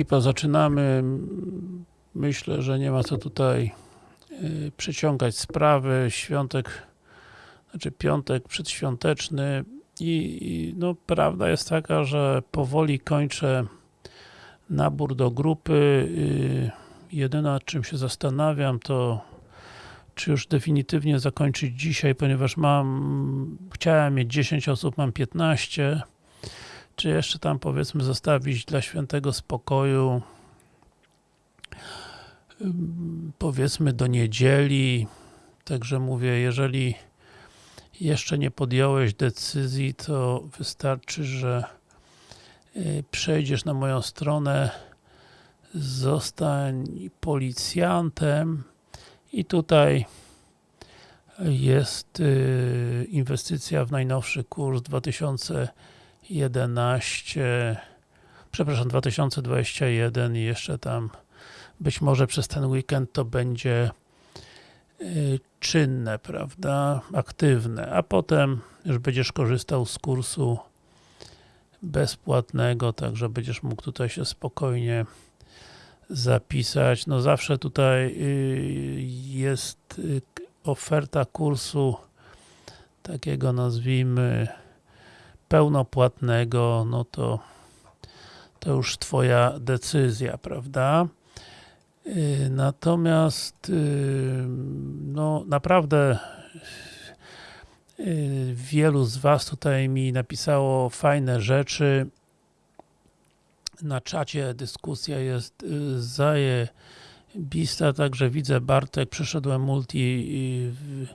ekipa, zaczynamy. Myślę, że nie ma co tutaj yy, przeciągać sprawy. Świątek, znaczy piątek przedświąteczny i, i no, prawda jest taka, że powoli kończę nabór do grupy. Yy, jedyne nad czym się zastanawiam to czy już definitywnie zakończyć dzisiaj, ponieważ mam, chciałem mieć 10 osób, mam 15 czy jeszcze tam powiedzmy zostawić dla świętego spokoju powiedzmy do niedzieli? Także mówię, jeżeli jeszcze nie podjąłeś decyzji, to wystarczy, że y, przejdziesz na moją stronę zostań policjantem i tutaj jest y, inwestycja w najnowszy kurs 2011 przepraszam, 2021 i jeszcze tam być może przez ten weekend to będzie y, czynne, prawda, aktywne, a potem już będziesz korzystał z kursu bezpłatnego, także będziesz mógł tutaj się spokojnie zapisać. No zawsze tutaj y, jest y, oferta kursu takiego nazwijmy pełnopłatnego, no to to już twoja decyzja, prawda? Y, natomiast no naprawdę wielu z was tutaj mi napisało fajne rzeczy na czacie dyskusja jest y, zajebista, także widzę Bartek, przeszedłem multi y, w,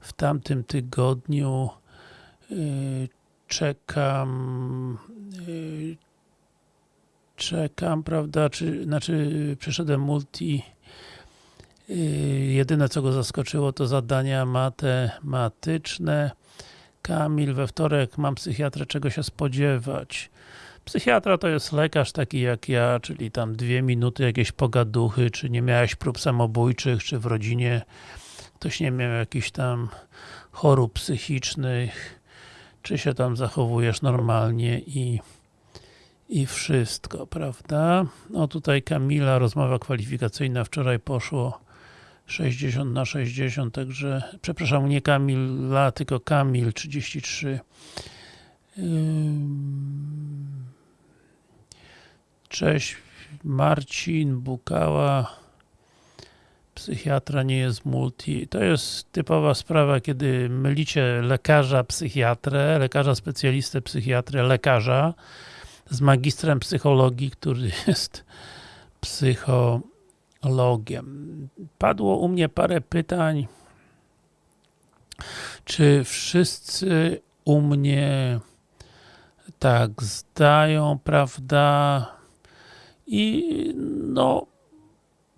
w tamtym tygodniu y, czekam czekam, prawda, czy, znaczy przeszedłem multi jedyne co go zaskoczyło to zadania matematyczne. Kamil, we wtorek mam psychiatrę, czego się spodziewać? Psychiatra to jest lekarz taki jak ja, czyli tam dwie minuty jakieś pogaduchy, czy nie miałeś prób samobójczych, czy w rodzinie ktoś nie miał jakichś tam chorób psychicznych, czy się tam zachowujesz normalnie i i wszystko, prawda? No tutaj Kamila, rozmowa kwalifikacyjna, wczoraj poszło 60 na 60, także, przepraszam, nie Kamila, tylko Kamil 33. Cześć, Marcin Bukała psychiatra nie jest multi. To jest typowa sprawa, kiedy mylicie lekarza, psychiatrę, lekarza specjalistę, psychiatrę, lekarza z magistrem psychologii, który jest psychologiem. Padło u mnie parę pytań, czy wszyscy u mnie tak zdają, prawda? I no,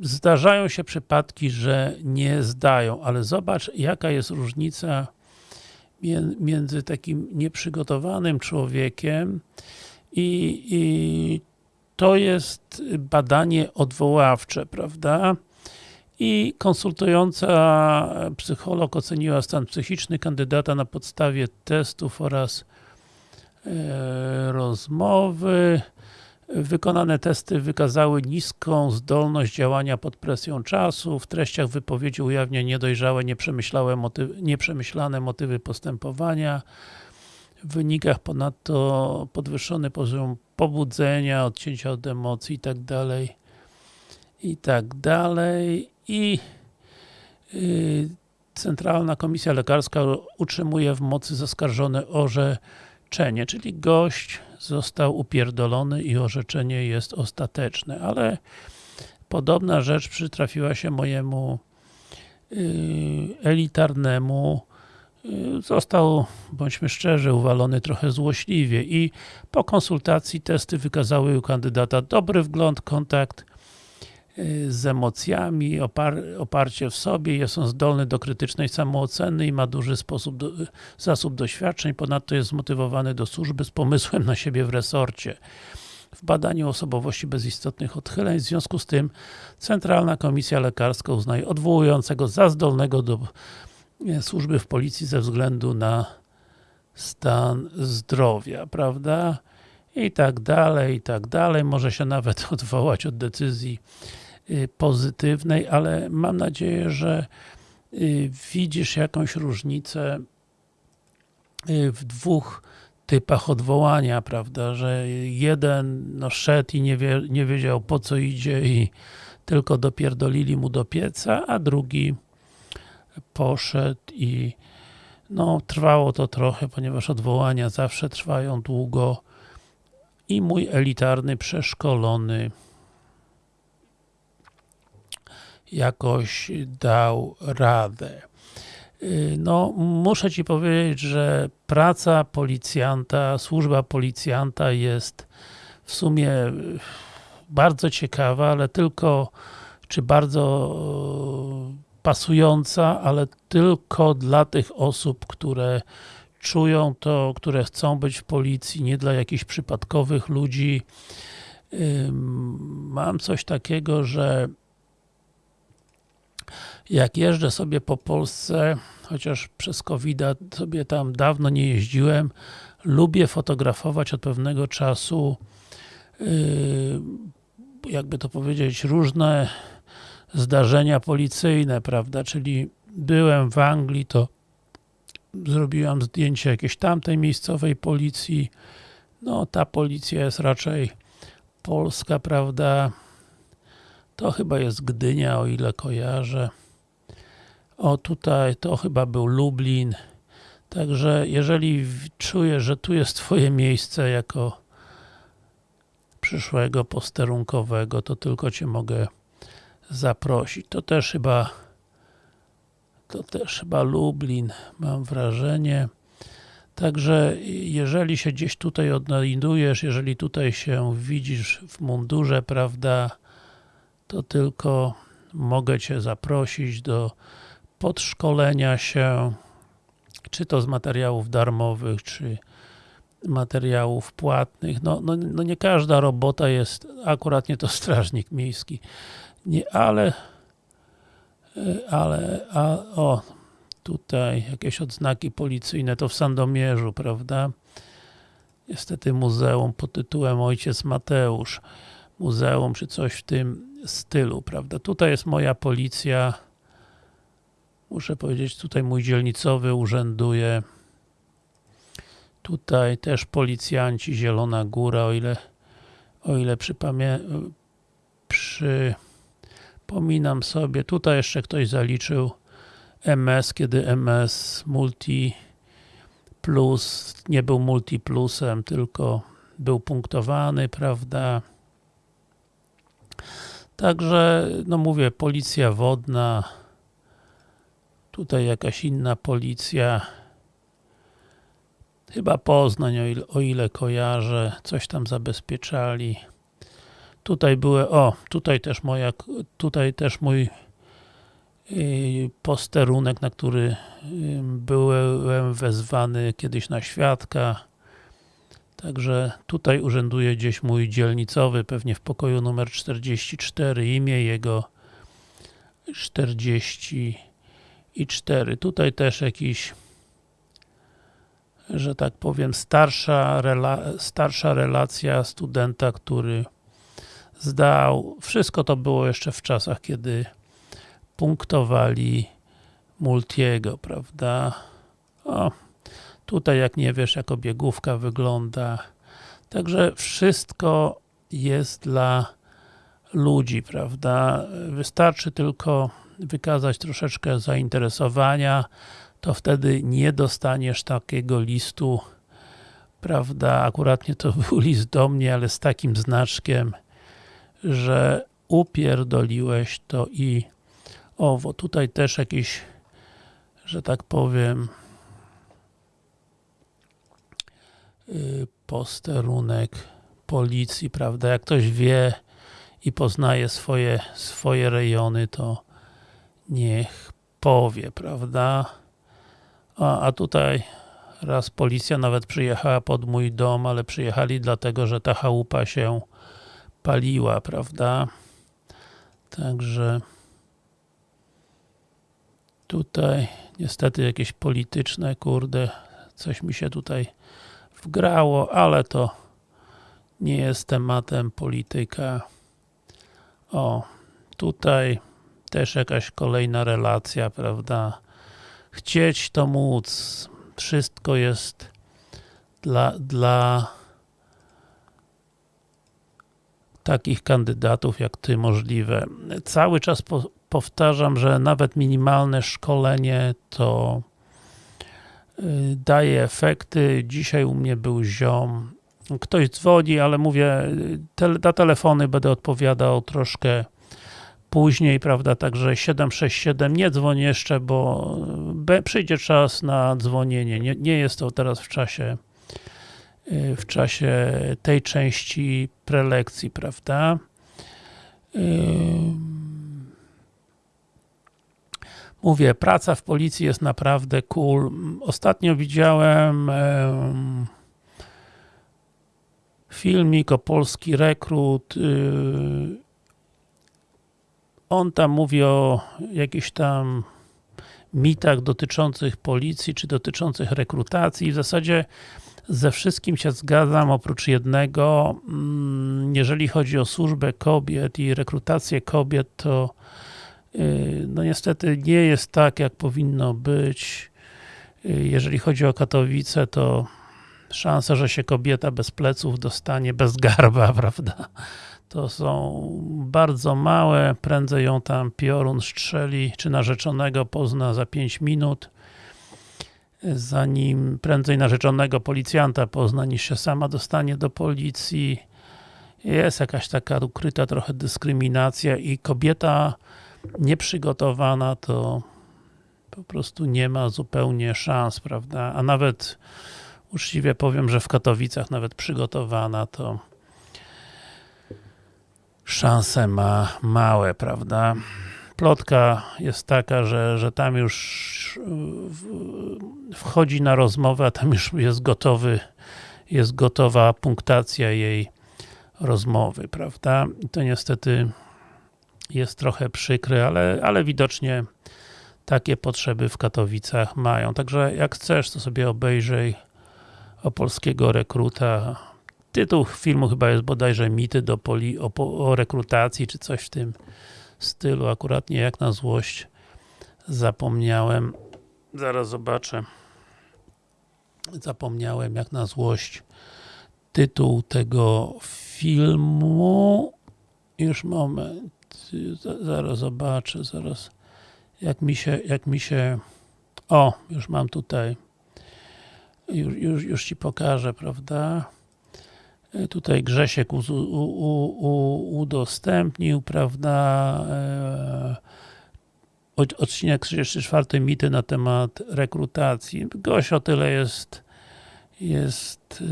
zdarzają się przypadki, że nie zdają, ale zobacz jaka jest różnica między takim nieprzygotowanym człowiekiem i, i to jest badanie odwoławcze, prawda? I konsultująca psycholog oceniła stan psychiczny kandydata na podstawie testów oraz e, rozmowy. Wykonane testy wykazały niską zdolność działania pod presją czasu. W treściach wypowiedzi ujawnia niedojrzałe, nieprzemyślane motywy, nieprzemyślane motywy postępowania. W wynikach ponadto podwyższony poziom pobudzenia, odcięcia od emocji i dalej i tak dalej i yy, Centralna Komisja Lekarska utrzymuje w mocy zaskarżone orzeczenie, czyli gość został upierdolony i orzeczenie jest ostateczne, ale podobna rzecz przytrafiła się mojemu yy, elitarnemu yy, został, bądźmy szczerzy, uwalony trochę złośliwie. I po konsultacji testy wykazały u kandydata dobry wgląd, kontakt Y, z emocjami, opar oparcie w sobie, jest on zdolny do krytycznej samooceny i ma duży sposób do, zasób doświadczeń, ponadto jest zmotywowany do służby z pomysłem na siebie w resorcie. W badaniu osobowości bez istotnych odchyleń, w związku z tym Centralna Komisja Lekarska uznaje odwołującego za zdolnego do e, służby w policji ze względu na stan zdrowia, prawda? i tak dalej, i tak dalej. Może się nawet odwołać od decyzji y, pozytywnej, ale mam nadzieję, że y, widzisz jakąś różnicę y, w dwóch typach odwołania, prawda, że jeden no, szedł i nie, wie, nie wiedział po co idzie i tylko dopierdolili mu do pieca, a drugi poszedł i no, trwało to trochę, ponieważ odwołania zawsze trwają długo i mój elitarny, przeszkolony jakoś dał radę. No, muszę Ci powiedzieć, że praca policjanta, służba policjanta jest w sumie bardzo ciekawa, ale tylko, czy bardzo pasująca, ale tylko dla tych osób, które czują to, które chcą być w policji, nie dla jakichś przypadkowych ludzi. Mam coś takiego, że jak jeżdżę sobie po Polsce, chociaż przez covid sobie tam dawno nie jeździłem, lubię fotografować od pewnego czasu jakby to powiedzieć, różne zdarzenia policyjne, prawda, czyli byłem w Anglii, to zrobiłam zdjęcie jakiejś tamtej miejscowej policji, no ta policja jest raczej polska, prawda, to chyba jest Gdynia, o ile kojarzę. O, tutaj to chyba był Lublin. Także jeżeli czujesz, że tu jest twoje miejsce jako przyszłego posterunkowego, to tylko cię mogę zaprosić. To też chyba to też chyba Lublin, mam wrażenie. Także jeżeli się gdzieś tutaj odnajdujesz, jeżeli tutaj się widzisz w mundurze, prawda, to tylko mogę Cię zaprosić do podszkolenia się, czy to z materiałów darmowych, czy materiałów płatnych. No, no, no nie każda robota jest, akurat nie to strażnik miejski, nie, ale ale, a, o, tutaj jakieś odznaki policyjne, to w Sandomierzu, prawda? Niestety muzeum pod tytułem Ojciec Mateusz. Muzeum, czy coś w tym stylu, prawda? Tutaj jest moja policja. Muszę powiedzieć, tutaj mój dzielnicowy urzęduje. Tutaj też policjanci, Zielona Góra, o ile, o ile przypominam sobie, tutaj jeszcze ktoś zaliczył MS, kiedy MS Multi Plus nie był Multi Plusem, tylko był punktowany, prawda? Także, no mówię, policja wodna, tutaj jakaś inna policja, chyba Poznań, o ile, o ile kojarzę, coś tam zabezpieczali. Tutaj były, o, tutaj też moja, tutaj też mój y, posterunek, na który byłem wezwany kiedyś na świadka. Także tutaj urzęduje gdzieś mój dzielnicowy, pewnie w pokoju numer 44, imię jego 44. Tutaj też jakiś że tak powiem, starsza, rela starsza relacja studenta, który zdał. Wszystko to było jeszcze w czasach, kiedy punktowali Multiego, prawda? O, tutaj jak nie wiesz, jak obiegówka wygląda. Także wszystko jest dla ludzi, prawda? Wystarczy tylko wykazać troszeczkę zainteresowania, to wtedy nie dostaniesz takiego listu, prawda, akurat nie to był list do mnie, ale z takim znaczkiem, że upierdoliłeś to i owo. Tutaj też jakiś, że tak powiem, y, posterunek policji, prawda, jak ktoś wie i poznaje swoje, swoje rejony, to niech powie, prawda. A, a tutaj raz policja nawet przyjechała pod mój dom, ale przyjechali dlatego, że ta chałupa się paliła, prawda? Także tutaj niestety jakieś polityczne, kurde, coś mi się tutaj wgrało, ale to nie jest tematem polityka. O, tutaj też jakaś kolejna relacja, prawda? Chcieć to móc. Wszystko jest dla, dla takich kandydatów jak ty możliwe. Cały czas po, powtarzam, że nawet minimalne szkolenie to daje efekty. Dzisiaj u mnie był ziom. Ktoś dzwoni, ale mówię, te, na telefony będę odpowiadał troszkę później, prawda, także 767 nie dzwoń jeszcze, bo przyjdzie czas na dzwonienie. Nie, nie jest to teraz w czasie w czasie tej części prelekcji, prawda? Mówię, praca w policji jest naprawdę cool. Ostatnio widziałem filmik o polski rekrut. Y, on tam mówi o jakichś tam mitach dotyczących policji, czy dotyczących rekrutacji. W zasadzie ze wszystkim się zgadzam, oprócz jednego. Mm, jeżeli chodzi o służbę kobiet i rekrutację kobiet, to no niestety nie jest tak, jak powinno być. Y, jeżeli chodzi o Katowice, to szansa, że się kobieta bez pleców dostanie, bez garba, prawda? To są bardzo małe, prędzej ją tam piorun strzeli, czy narzeczonego pozna za 5 minut zanim prędzej narzeczonego policjanta pozna, niż się sama dostanie do policji. Jest jakaś taka ukryta trochę dyskryminacja i kobieta nieprzygotowana to po prostu nie ma zupełnie szans, prawda? A nawet uczciwie powiem, że w Katowicach nawet przygotowana to szanse ma małe, prawda? plotka jest taka, że, że tam już wchodzi na rozmowę, a tam już jest gotowy, jest gotowa punktacja jej rozmowy, prawda? I to niestety jest trochę przykre, ale, ale widocznie takie potrzeby w Katowicach mają. Także jak chcesz, to sobie obejrzyj o polskiego rekruta. Tytuł filmu chyba jest bodajże mity do poli, o, o rekrutacji, czy coś w tym stylu, akurat nie jak na złość zapomniałem, zaraz zobaczę. Zapomniałem jak na złość tytuł tego filmu. Już moment zaraz zobaczę, zaraz. Jak mi się, jak mi się o, już mam tutaj. Już, już, już Ci pokażę, prawda? E, tutaj Grzesiek u, u, u, udostępnił, prawda, e, odcinek 34 mity na temat rekrutacji. Gość o tyle jest jest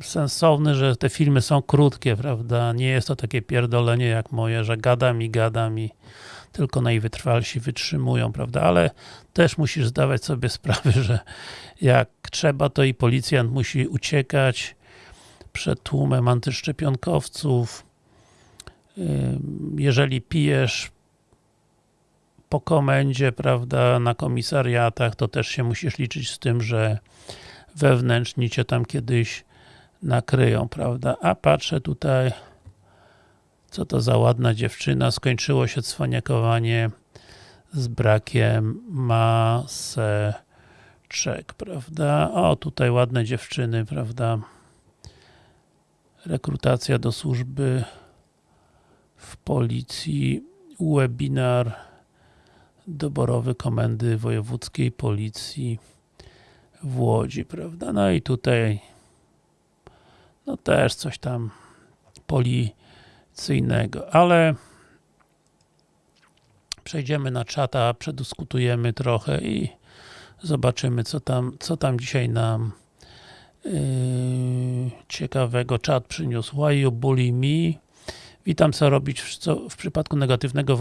e, sensowny, że te filmy są krótkie, prawda, nie jest to takie pierdolenie jak moje, że gadam i gadam i tylko najwytrwalsi wytrzymują, prawda, ale też musisz zdawać sobie sprawę, że jak trzeba, to i policjant musi uciekać przed tłumem antyszczepionkowców. Jeżeli pijesz po komendzie, prawda, na komisariatach, to też się musisz liczyć z tym, że wewnętrzni cię tam kiedyś nakryją, prawda? A patrzę tutaj, co to za ładna dziewczyna, skończyło się cwaniakowanie z brakiem maseczek, prawda? O, tutaj ładne dziewczyny, prawda? Rekrutacja do służby w policji, webinar doborowy Komendy Wojewódzkiej Policji w Łodzi, prawda? No i tutaj no też coś tam policyjnego, ale przejdziemy na czata, przedyskutujemy trochę i zobaczymy, co tam, co tam dzisiaj nam yy, ciekawego czat przyniósł. Why you bully me? Witam, co robić co, w przypadku negatywnego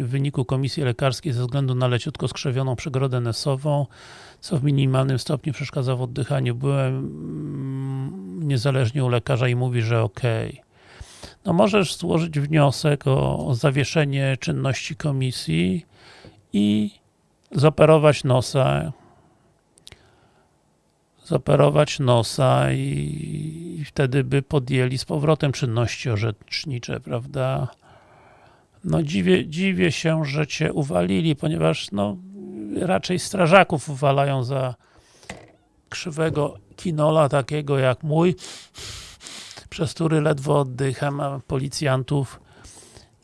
wyniku komisji lekarskiej ze względu na leciutko skrzewioną przegrodę nesową, co w minimalnym stopniu przeszkadza w oddychaniu. Byłem mm, niezależnie u lekarza i mówi, że ok. No możesz złożyć wniosek o zawieszenie czynności komisji i zoperować nosa zoperować nosa i, i wtedy by podjęli z powrotem czynności orzecznicze, prawda? No dziwię, dziwię się, że cię uwalili, ponieważ no raczej strażaków uwalają za krzywego kinola takiego jak mój, przez który ledwo oddycham, a policjantów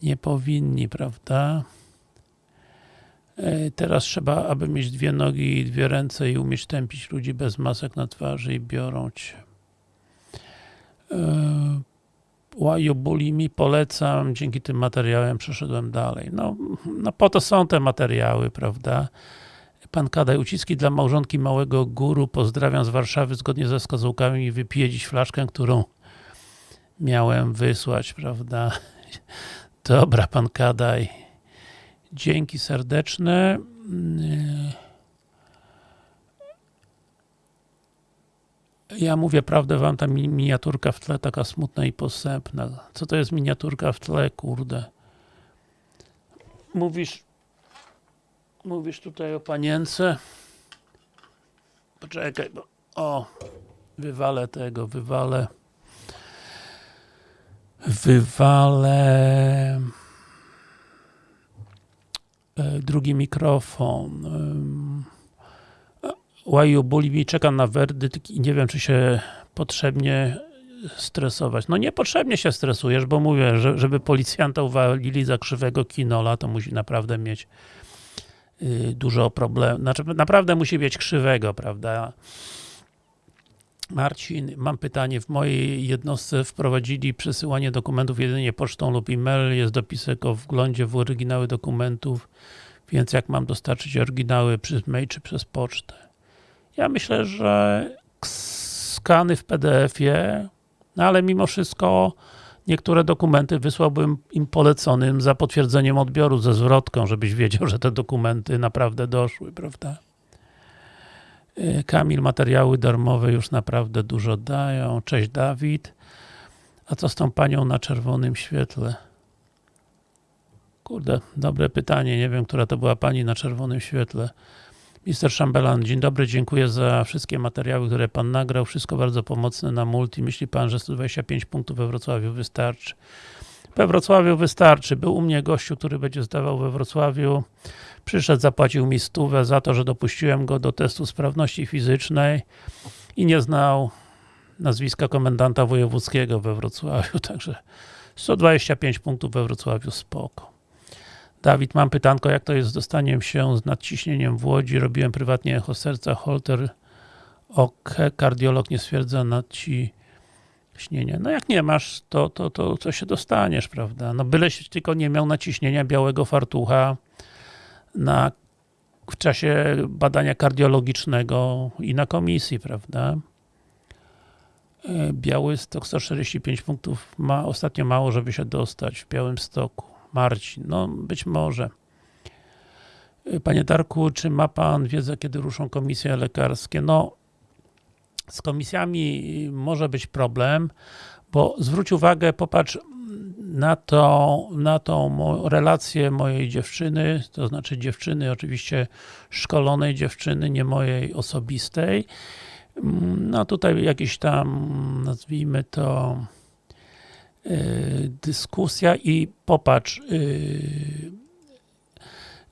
nie powinni, prawda? E, Teraz trzeba, aby mieć dwie nogi i dwie ręce i umieć tępić ludzi bez masek na twarzy i biorą cię. E, Łaju mi polecam, dzięki tym materiałem przeszedłem dalej. No, no po to są te materiały, prawda? Pan Kadaj, uciski dla małżonki małego guru, pozdrawiam z Warszawy, zgodnie ze wskazówkami wypiję dziś flaszkę, którą miałem wysłać, prawda? Dobra, pan Kadaj. Dzięki serdeczne. Ja mówię prawdę wam, ta mi- miniaturka w tle taka smutna i posępna. Co to jest miniaturka w tle, kurde? Mówisz, mówisz tutaj o panience? Poczekaj, bo o, wywalę tego, wywalę wywalę drugi mikrofon. Łaju boli mi, czekam na werdykt i nie wiem, czy się potrzebnie stresować. No niepotrzebnie się stresujesz, bo mówię, że, żeby policjanta uwalili za krzywego kinola, to musi naprawdę mieć y, dużo problemów. Znaczy, naprawdę musi mieć krzywego, prawda? Marcin, mam pytanie. W mojej jednostce wprowadzili przesyłanie dokumentów jedynie pocztą lub e-mail. Jest dopisek o wglądzie w oryginały dokumentów, więc jak mam dostarczyć oryginały przez mail czy przez pocztę? Ja myślę, że skany w PDF-ie, no ale mimo wszystko niektóre dokumenty wysłałbym im poleconym za potwierdzeniem odbioru ze zwrotką, żebyś wiedział, że te dokumenty naprawdę doszły, prawda? Y, Kamil, materiały darmowe już naprawdę dużo dają. Cześć Dawid. A co z tą panią na czerwonym świetle? Kurde, dobre pytanie. Nie wiem, która to była pani na czerwonym świetle. Mister Szambelan, dzień dobry, dziękuję za wszystkie materiały, które pan nagrał. Wszystko bardzo pomocne na multi. Myśli pan, że 125 punktów we Wrocławiu wystarczy? We Wrocławiu wystarczy. Był u mnie gościu, który będzie zdawał we Wrocławiu. Przyszedł, zapłacił mi stówę za to, że dopuściłem go do testu sprawności fizycznej i nie znał nazwiska komendanta wojewódzkiego we Wrocławiu, także 125 punktów we Wrocławiu, spoko. Dawid, mam pytanko, jak to jest z dostaniem się z nadciśnieniem w Łodzi? Robiłem prywatnie echo serca, holter OK, kardiolog nie stwierdza nadciśnienia. No jak nie masz, to, to, to, to się dostaniesz, prawda? No byleś tylko nie miał naciśnienia białego fartucha na, w czasie badania kardiologicznego i na komisji, prawda? E, Biały stok 145 punktów ma ostatnio mało, żeby się dostać w białym stoku. Marcin, no być może. E, Panie Darku, czy ma Pan wiedzę, kiedy ruszą komisje lekarskie? No, z komisjami może być problem, bo zwróć uwagę, popatrz na, to, na tą relację mojej dziewczyny, to znaczy dziewczyny, oczywiście szkolonej dziewczyny, nie mojej osobistej. No tutaj jakiś tam, nazwijmy to, yy, dyskusja i popatrz, yy,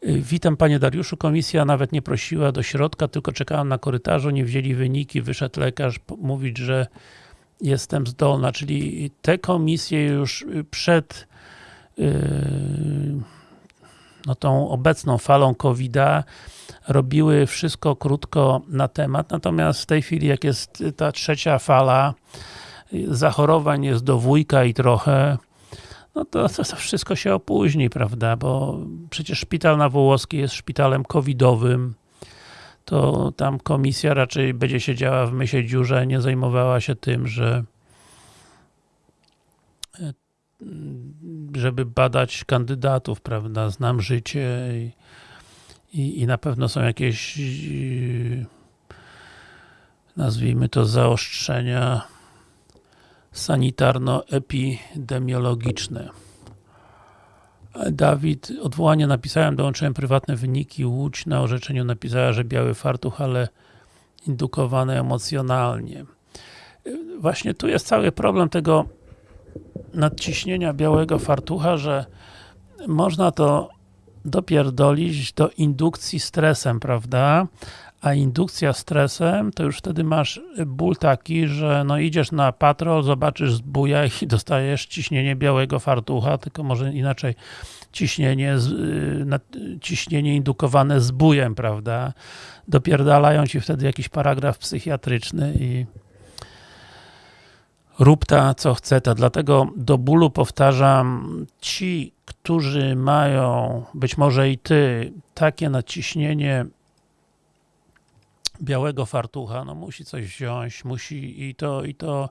Witam Panie Dariuszu, komisja nawet nie prosiła do środka, tylko czekałam na korytarzu, nie wzięli wyniki, wyszedł lekarz mówić, że jestem zdolna, czyli te komisje już przed yy, no tą obecną falą COVID-a robiły wszystko krótko na temat, natomiast w tej chwili jak jest ta trzecia fala zachorowań jest do wujka i trochę no to, to, to wszystko się opóźni, prawda, bo przecież szpital na Wołoskiej jest szpitalem covidowym, to tam komisja raczej będzie siedziała w mysie dziurze, nie zajmowała się tym, że e, żeby badać kandydatów, prawda, znam życie i, i, i na pewno są jakieś yy, nazwijmy to zaostrzenia sanitarno-epidemiologiczne. Dawid, odwołanie napisałem, dołączyłem prywatne wyniki, Łódź na orzeczeniu napisała, że biały fartuch, ale indukowane emocjonalnie. Właśnie tu jest cały problem tego nadciśnienia białego fartucha, że można to dopierdolić do indukcji stresem, prawda? A indukcja stresem, to już wtedy masz ból taki, że no idziesz na patrol, zobaczysz zbuja i dostajesz ciśnienie białego fartucha, tylko może inaczej ciśnienie, ciśnienie indukowane zbójem, prawda? Dopierdalają ci wtedy jakiś paragraf psychiatryczny i rób ta co chce ta. Dlatego do bólu powtarzam, ci, którzy mają, być może i ty, takie nadciśnienie białego fartucha, no musi coś wziąć, musi i to, i to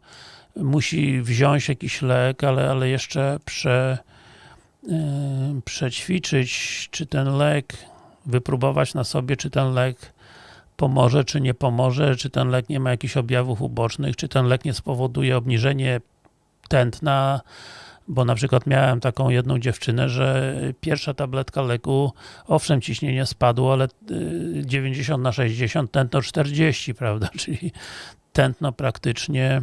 musi wziąć jakiś lek, ale, ale jeszcze prze, yy, przećwiczyć, czy ten lek, wypróbować na sobie, czy ten lek pomoże, czy nie pomoże, czy ten lek nie ma jakichś objawów ubocznych, czy ten lek nie spowoduje obniżenie tętna, bo na przykład miałem taką jedną dziewczynę, że pierwsza tabletka leku, owszem ciśnienie spadło, ale 90 y, na 60, tętno 40, prawda, czyli tętno praktycznie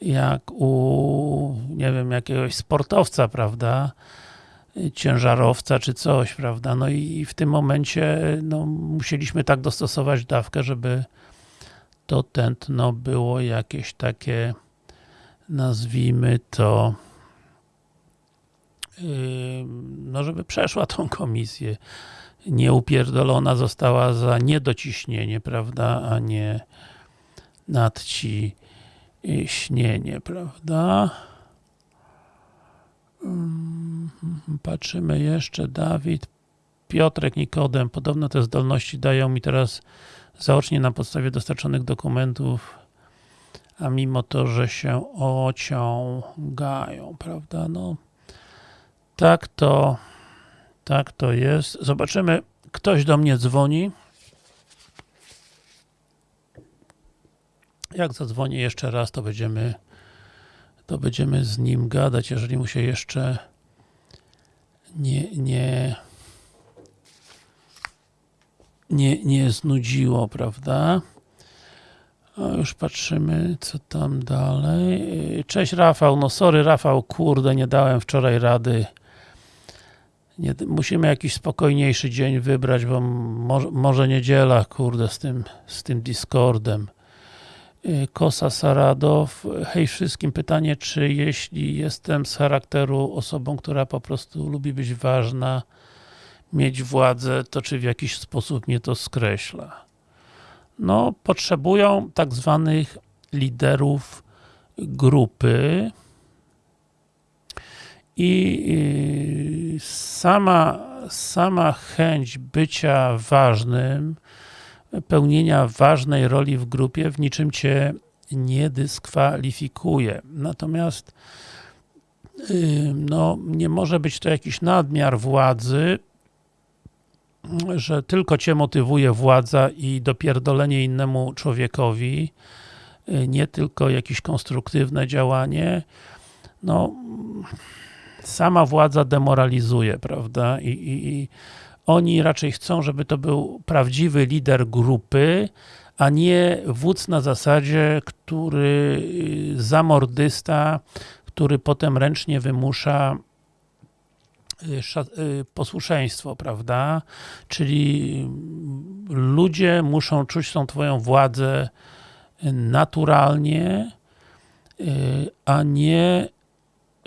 jak u, nie wiem, jakiegoś sportowca, prawda, ciężarowca czy coś, prawda, no i w tym momencie no, musieliśmy tak dostosować dawkę, żeby to tętno było jakieś takie nazwijmy to no żeby przeszła tą komisję. Nieupierdolona została za niedociśnienie, prawda, a nie nadciśnienie, prawda. Patrzymy jeszcze, Dawid, Piotrek, Nikodem, podobno te zdolności dają mi teraz zaocznie na podstawie dostarczonych dokumentów, a mimo to, że się ociągają, prawda, no tak to, tak to jest. Zobaczymy, ktoś do mnie dzwoni. Jak zadzwoni jeszcze raz, to będziemy to będziemy z nim gadać, jeżeli mu się jeszcze nie, nie, nie, nie znudziło, prawda? O, już patrzymy, co tam dalej. Cześć Rafał, no sorry Rafał, kurde, nie dałem wczoraj rady. Nie, musimy jakiś spokojniejszy dzień wybrać, bo może, może niedziela, kurde, z tym, z tym Discordem. Y, Kosa Saradow. Hej wszystkim, pytanie, czy jeśli jestem z charakteru osobą, która po prostu lubi być ważna, mieć władzę, to czy w jakiś sposób mnie to skreśla? No, potrzebują tak zwanych liderów grupy i y, sama, sama chęć bycia ważnym pełnienia ważnej roli w grupie w niczym Cię nie dyskwalifikuje. Natomiast no, nie może być to jakiś nadmiar władzy, że tylko Cię motywuje władza i dopierdolenie innemu człowiekowi, nie tylko jakieś konstruktywne działanie. No, sama władza demoralizuje, prawda? I, i, i oni raczej chcą, żeby to był prawdziwy lider grupy, a nie wódz na zasadzie, który y, zamordysta, który potem ręcznie wymusza y, y, posłuszeństwo, prawda? Czyli ludzie muszą czuć tą twoją władzę naturalnie, a nie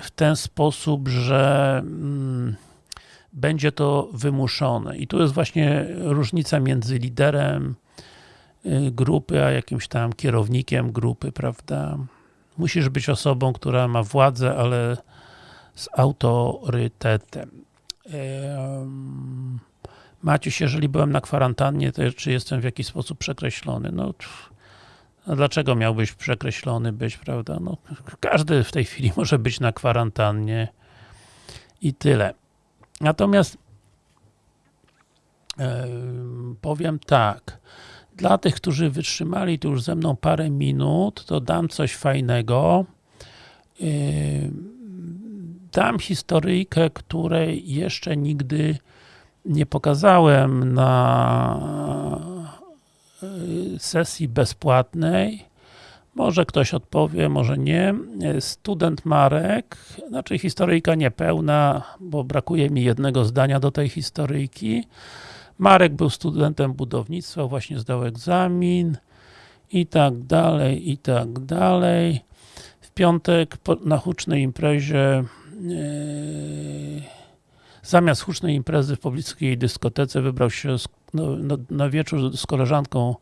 w ten sposób, że mm, będzie to wymuszone. I tu jest właśnie różnica między liderem y, grupy, a jakimś tam kierownikiem grupy, prawda? Musisz być osobą, która ma władzę, ale z autorytetem. Maciuś, jeżeli byłem na kwarantannie, to czy jestem w jakiś sposób przekreślony? No, a dlaczego miałbyś przekreślony być, prawda? No, każdy w tej chwili może być na kwarantannie i tyle. Natomiast e, powiem tak, dla tych, którzy wytrzymali tu już ze mną parę minut, to dam coś fajnego. E, dam historyjkę, której jeszcze nigdy nie pokazałem na sesji bezpłatnej. Może ktoś odpowie, może nie. Student Marek, znaczy historyjka niepełna, bo brakuje mi jednego zdania do tej historyjki. Marek był studentem budownictwa, właśnie zdał egzamin i tak dalej, i tak dalej. W piątek na hucznej imprezie yy, zamiast hucznej imprezy w pobliskiej dyskotece wybrał się no, no, na wieczór z koleżanką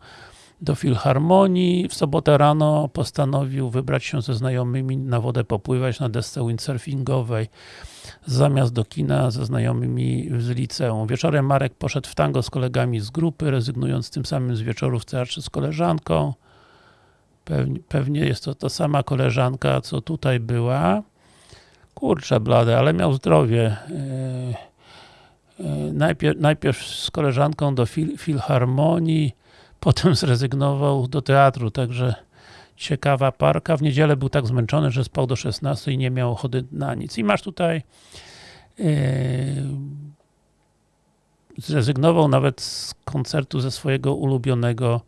do Filharmonii. W sobotę rano postanowił wybrać się ze znajomymi na wodę popływać na desce windsurfingowej zamiast do kina ze znajomymi z liceum. Wieczorem Marek poszedł w tango z kolegami z grupy, rezygnując tym samym z wieczoru w teatrze z koleżanką. Pewnie, pewnie jest to ta sama koleżanka, co tutaj była. Kurczę blade, ale miał zdrowie. Yy, yy, najpierw, najpierw z koleżanką do fil, filharmonii, potem zrezygnował do teatru, także ciekawa parka. W niedzielę był tak zmęczony, że spał do 16 i nie miał ochoty na nic. I masz tutaj yy, zrezygnował nawet z koncertu ze swojego ulubionego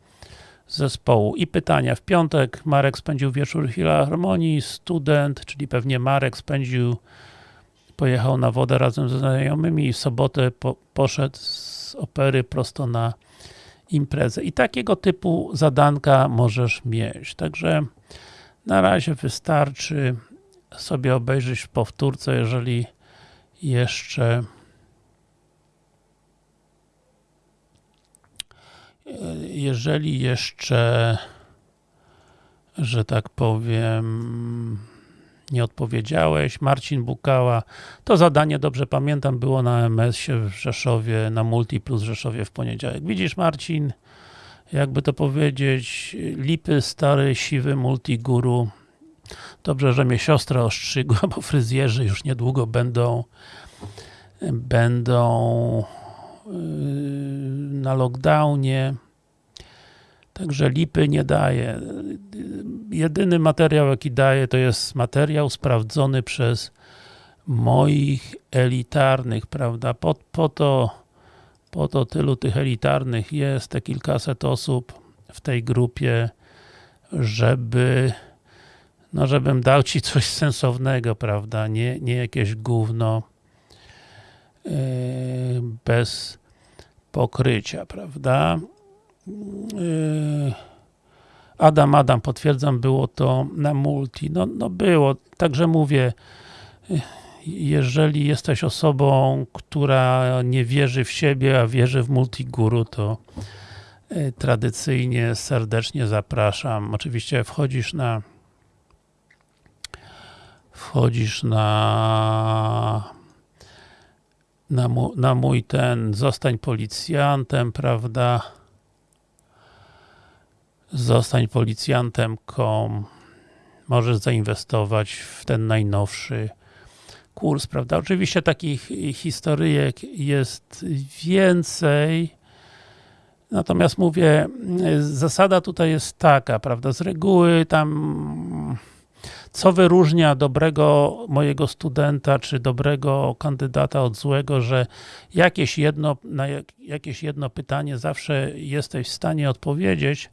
zespołu. I pytania. W piątek Marek spędził wieczór w Filharmonii, student, czyli pewnie Marek spędził, pojechał na wodę razem ze znajomymi i w sobotę po, poszedł z opery prosto na imprezę. I takiego typu zadanka możesz mieć. Także na razie wystarczy sobie obejrzeć w powtórce, jeżeli jeszcze jeżeli jeszcze że tak powiem nie odpowiedziałeś, Marcin Bukała, to zadanie, dobrze pamiętam, było na MS-ie w Rzeszowie, na Multi Plus Rzeszowie w poniedziałek. Widzisz Marcin, jakby to powiedzieć, lipy stary, siwy multiguru. Dobrze, że mnie siostra ostrzygła, bo fryzjerzy już niedługo będą będą na lockdownie. Także lipy nie daje. Jedyny materiał jaki daje to jest materiał sprawdzony przez moich elitarnych, prawda? Po, po, to, po to tylu tych elitarnych jest, te kilkaset osób w tej grupie, żeby no żebym dał Ci coś sensownego, prawda? Nie, nie jakieś gówno yy, bez pokrycia, prawda? Yy, Adam, Adam, potwierdzam, było to na multi. No, no było, także mówię, jeżeli jesteś osobą, która nie wierzy w siebie, a wierzy w multiguru, to yy, tradycyjnie serdecznie zapraszam. Oczywiście wchodzisz na wchodzisz na na, mu, na mój ten, zostań policjantem, prawda? Zostań policjantem.com Możesz zainwestować w ten najnowszy kurs, prawda? Oczywiście takich historyjek jest więcej, natomiast mówię, zasada tutaj jest taka, prawda? Z reguły tam co wyróżnia dobrego mojego studenta, czy dobrego kandydata od złego, że jakieś jedno, na jakieś jedno pytanie zawsze jesteś w stanie odpowiedzieć,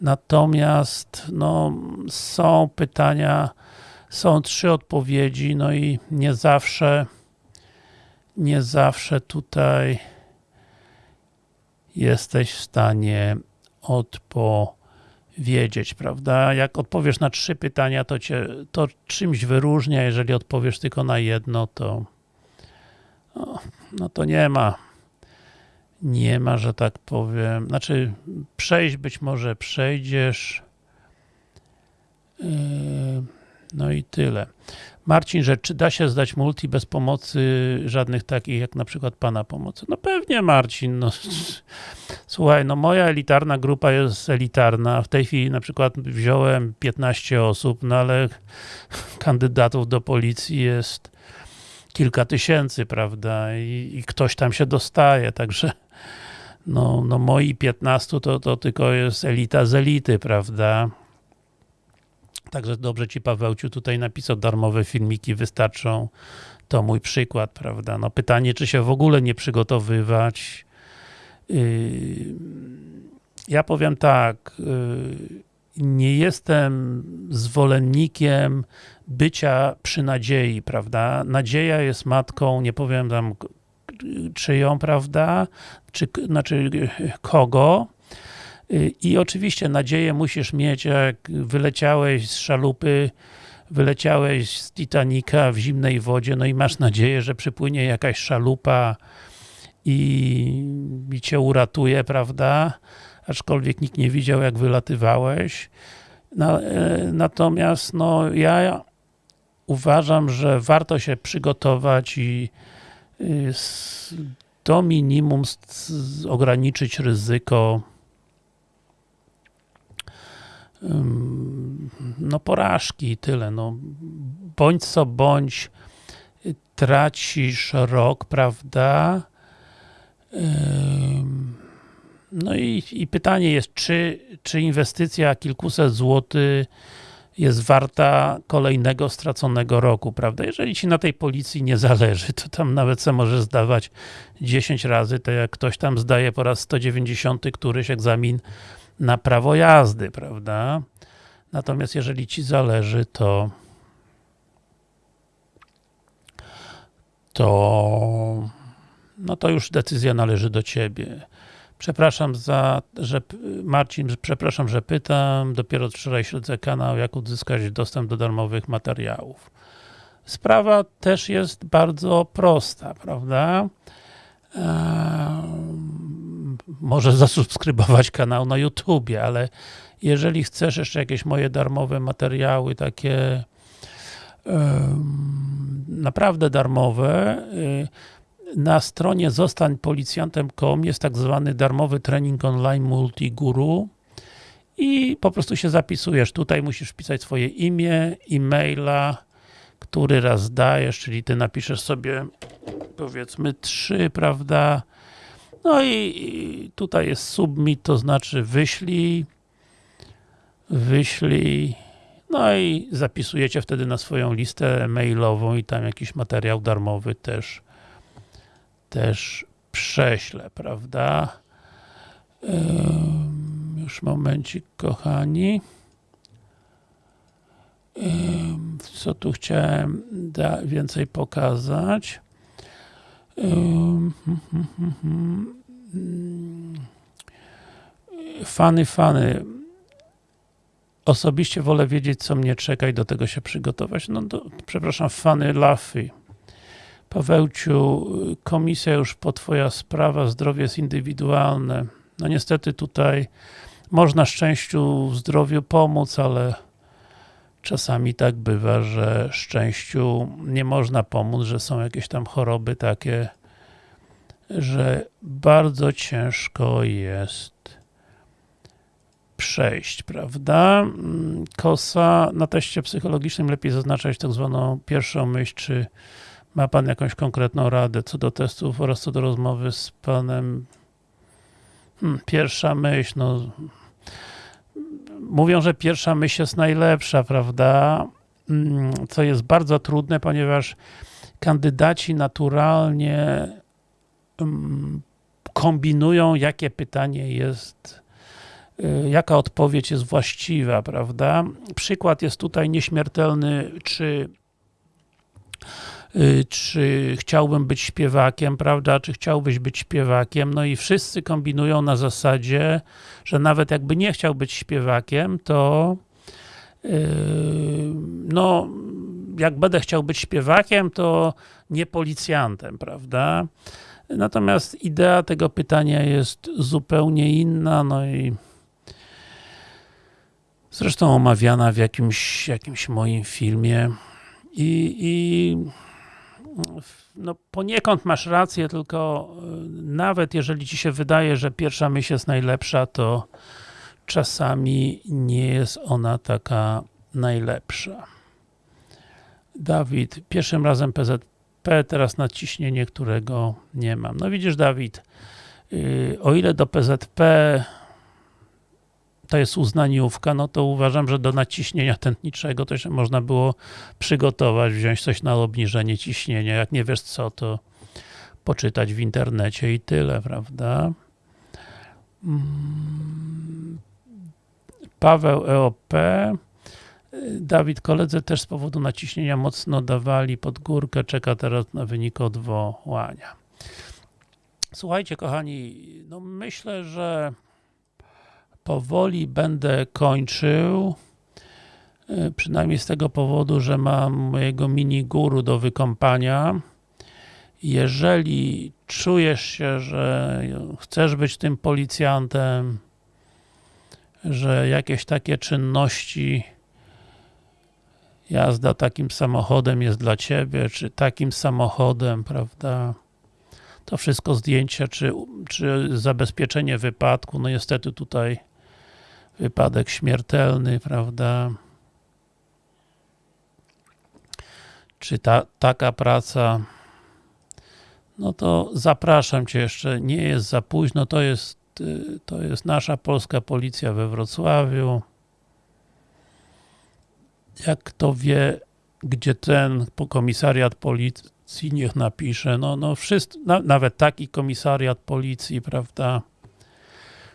natomiast no, są pytania, są trzy odpowiedzi, no i nie zawsze nie zawsze tutaj jesteś w stanie odpowiedzieć wiedzieć, prawda? Jak odpowiesz na trzy pytania, to cię to czymś wyróżnia, jeżeli odpowiesz tylko na jedno, to no, no to nie ma nie ma, że tak powiem, znaczy przejść być może przejdziesz yy, no i tyle. Marcin, że czy da się zdać multi bez pomocy żadnych takich, jak na przykład Pana pomocy? No pewnie Marcin, no. Słuchaj, no moja elitarna grupa jest elitarna, w tej chwili na przykład wziąłem 15 osób, no ale kandydatów do policji jest kilka tysięcy, prawda, i, i ktoś tam się dostaje, także no, no moi 15 to, to tylko jest elita z elity, prawda, Także dobrze Ci Pawełciu tutaj napisał, darmowe filmiki wystarczą. To mój przykład, prawda? No pytanie, czy się w ogóle nie przygotowywać. Yy, ja powiem tak, y, nie jestem zwolennikiem bycia przy nadziei, prawda? Nadzieja jest matką, nie powiem tam czyją, prawda? Czy, znaczy kogo? I oczywiście nadzieję musisz mieć, jak wyleciałeś z szalupy, wyleciałeś z Titanica w zimnej wodzie, no i masz nadzieję, że przypłynie jakaś szalupa i, i cię uratuje, prawda? Aczkolwiek nikt nie widział, jak wylatywałeś. E, natomiast, no, ja uważam, że warto się przygotować i y, do minimum ograniczyć ryzyko no porażki i tyle, no bądź co bądź tracisz rok, prawda? No i, i pytanie jest, czy, czy inwestycja kilkuset złotych jest warta kolejnego straconego roku, prawda? Jeżeli ci na tej policji nie zależy, to tam nawet se możesz zdawać 10 razy, to jak ktoś tam zdaje po raz 190 któryś egzamin na prawo jazdy, prawda? Natomiast jeżeli ci zależy, to to no to już decyzja należy do ciebie. Przepraszam za, że Marcin, przepraszam, że pytam. Dopiero wczoraj śledzę kanał, jak uzyskać dostęp do darmowych materiałów. Sprawa też jest bardzo prosta, prawda? Może zasubskrybować kanał na YouTubie, ale jeżeli chcesz jeszcze jakieś moje darmowe materiały, takie naprawdę darmowe, y, na stronie zostańpolicjantem.com jest tak zwany darmowy trening online multiguru i po prostu się zapisujesz. Tutaj musisz wpisać swoje imię, e-maila, który raz dajesz, czyli ty napiszesz sobie powiedzmy trzy, prawda? No i, tutaj jest submit, to znaczy wyślij, wyślij, no i zapisujecie wtedy na swoją listę mailową i tam jakiś materiał darmowy też też prześlę, prawda? Już momencik, kochani. Co tu chciałem więcej pokazać? Fany, fany. Osobiście wolę wiedzieć, co mnie czeka i do tego się przygotować. No, przepraszam, fany Lafy. Pawełciu, komisja już po twoja sprawa, zdrowie jest indywidualne. No niestety tutaj można szczęściu w zdrowiu pomóc, ale czasami tak bywa, że szczęściu nie można pomóc, że są jakieś tam choroby takie, że bardzo ciężko jest przejść, prawda? Kosa na teście psychologicznym lepiej zaznaczać tak zwaną pierwszą myśl, czy ma Pan jakąś konkretną radę co do testów oraz co do rozmowy z Panem? Hmm, pierwsza myśl, no mówią, że pierwsza myśl jest najlepsza, prawda? Hmm, co jest bardzo trudne, ponieważ kandydaci naturalnie hmm, kombinują, jakie pytanie jest y, jaka odpowiedź jest właściwa, prawda? Przykład jest tutaj nieśmiertelny, czy czy chciałbym być śpiewakiem, prawda, czy chciałbyś być śpiewakiem, no i wszyscy kombinują na zasadzie, że nawet jakby nie chciał być śpiewakiem, to yy, no, jak będę chciał być śpiewakiem, to nie policjantem, prawda. Natomiast idea tego pytania jest zupełnie inna, no i zresztą omawiana w jakimś, jakimś moim filmie. I, i no poniekąd masz rację, tylko e, nawet jeżeli ci się wydaje, że pierwsza myśl jest najlepsza, to czasami nie jest ona taka najlepsza. Dawid, pierwszym razem PZP, teraz nadciśnienie, którego nie mam. No widzisz Dawid, y, o ile do PZP to jest uznaniówka, no to uważam, że do naciśnienia tętniczego to się można było przygotować, wziąć coś na obniżenie ciśnienia. Jak nie wiesz co, to poczytać w internecie i tyle, prawda? Mm, Paweł EOP. Dawid koledzy też z powodu naciśnienia mocno dawali pod górkę, czeka teraz na wynik odwołania. Słuchajcie kochani, no myślę, że powoli będę kończył. Y, Przynajmniej z tego powodu, że mam mojego mini guru do wykąpania. Jeżeli czujesz się, że chcesz być tym policjantem, że jakieś takie czynności jazda takim samochodem jest dla Ciebie, czy takim samochodem, prawda, to wszystko zdjęcia, czy, czy zabezpieczenie wypadku, no niestety tutaj wypadek śmiertelny, prawda, czy ta, taka praca, no to zapraszam Cię jeszcze, nie jest za późno, to jest, y, to jest nasza polska policja we Wrocławiu. Jak kto wie, gdzie ten komisariat policji, niech napisze, no, no wszystko, na, nawet taki komisariat policji, prawda,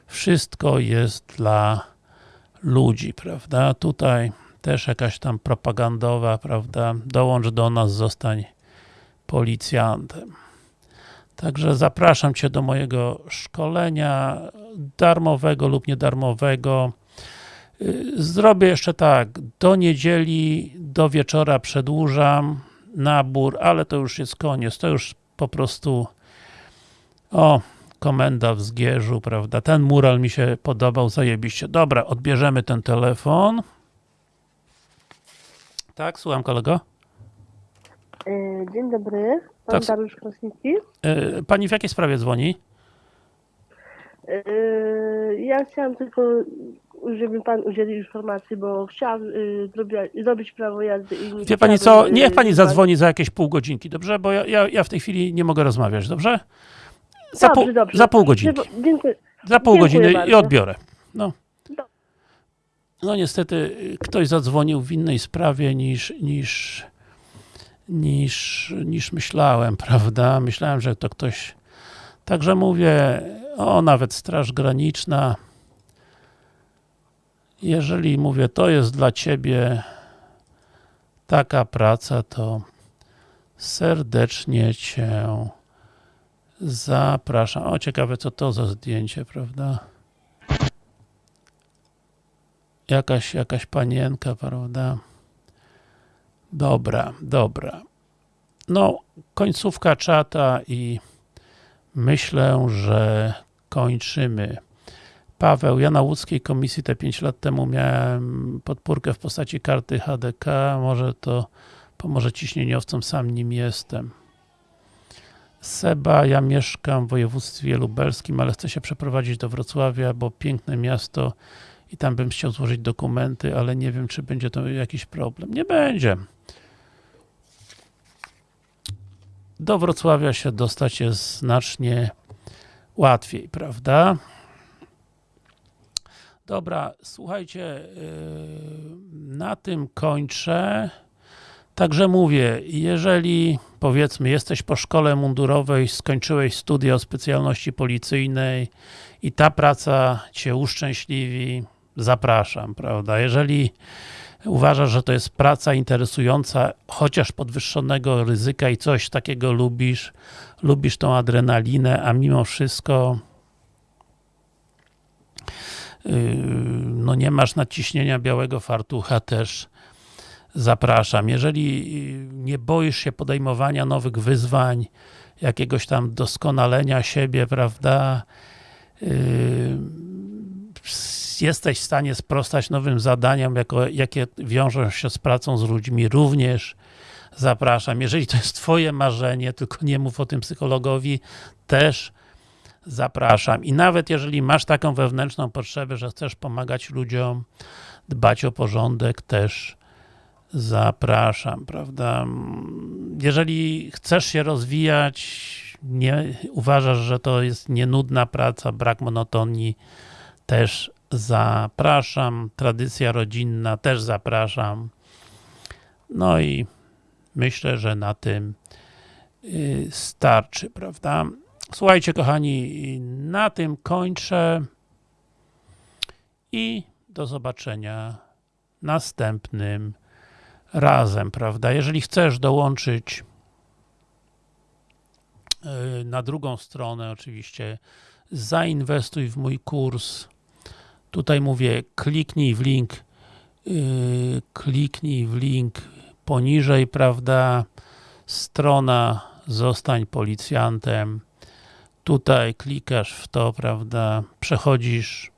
wszystko jest dla ludzi, prawda, tutaj też jakaś tam propagandowa, prawda, dołącz do nas, zostań policjantem. Także zapraszam Cię do mojego szkolenia darmowego lub niedarmowego. Y, Zrobię jeszcze tak, do niedzieli, do wieczora przedłużam nabór, ale to już jest koniec, to już po prostu o, komenda w Zgierzu, prawda, ten mural mi się podobał, zajebiście. Dobra, odbierzemy ten telefon. Tak, słucham kolego. E, Dzień dobry, pan Tak. Dariusz Krasnicki. Y, Pani w jakiej sprawie dzwoni? E, Ja chciałam tylko, żeby pan udzielił informacji, bo chciałam zrobić, prawo jazdy i nie Wie pani co, niech pani pan- zadzwoni za jakieś pół godzinki, dobrze? Bo ja, ja, ja w tej chwili nie mogę rozmawiać, dobrze? Za, Dobrze, pół, dobrze. za pół godzinki. Dziękuję-. Za pół Dziękuję godziny i bardzo. odbiorę. No. No niestety y, ktoś zadzwonił w innej sprawie niż, niż, niż, niż myślałem, prawda? Myślałem, że to ktoś... Także mówię, o nawet Straż Graniczna. Jeżeli mówię, to jest dla Ciebie taka praca, to serdecznie Cię zapraszam. O, ciekawe co to za zdjęcie, prawda? Jakaś, jakaś panienka, prawda? Dobra, dobra. No, końcówka czata i myślę, że kończymy. Paweł, ja na łódzkiej komisji te 5 lat temu miałem podpórkę w postaci karty HDK, może to pomoże ciśnieniowcom, sam nim jestem. Seba, ja mieszkam w województwie lubelskim, ale chcę się przeprowadzić do Wrocławia, bo piękne miasto i tam bym chciał złożyć dokumenty, ale nie wiem, czy będzie to jakiś problem. Nie będzie. Do Wrocławia się dostać jest znacznie łatwiej, prawda? Dobra, słuchajcie, yy, na tym kończę. Także mówię, jeżeli powiedzmy jesteś po szkole mundurowej, skończyłeś studia o specjalności policyjnej i ta praca Cię uszczęśliwi, zapraszam, prawda? Jeżeli uważasz, że to jest praca interesująca, chociaż podwyższonego ryzyka i coś takiego lubisz, lubisz tą adrenalinę, a mimo wszystko yy, no nie masz nadciśnienia białego fartucha też zapraszam. Jeżeli nie boisz się podejmowania nowych wyzwań, jakiegoś tam doskonalenia siebie, prawda, yy, jesteś w stanie sprostać nowym zadaniom, jako, jakie wiążą się z pracą z ludźmi, również zapraszam. Jeżeli to jest twoje marzenie, tylko nie mów o tym psychologowi, też zapraszam. I nawet jeżeli masz taką wewnętrzną potrzebę, że chcesz pomagać ludziom, dbać o porządek, też zapraszam, prawda? Jeżeli chcesz się rozwijać, nie uważasz, że to jest nienudna praca, brak monotonii, też zapraszam. Tradycja rodzinna, też zapraszam. No i myślę, że na tym y, starczy, prawda? Słuchajcie, kochani, na tym kończę i do zobaczenia następnym razem, prawda? Jeżeli chcesz dołączyć yy, na drugą stronę, oczywiście zainwestuj w mój kurs. Tutaj mówię, kliknij w link, yy, kliknij w link poniżej, prawda? Strona zostań policjantem. Tutaj klikasz w to, prawda? Przechodzisz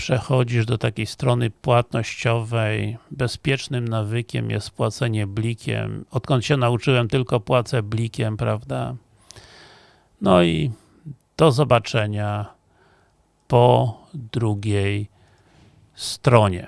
przechodzisz do takiej strony płatnościowej. Bezpiecznym nawykiem jest płacenie blikiem. Odkąd się nauczyłem, tylko płacę blikiem, prawda? No i do zobaczenia po drugiej stronie.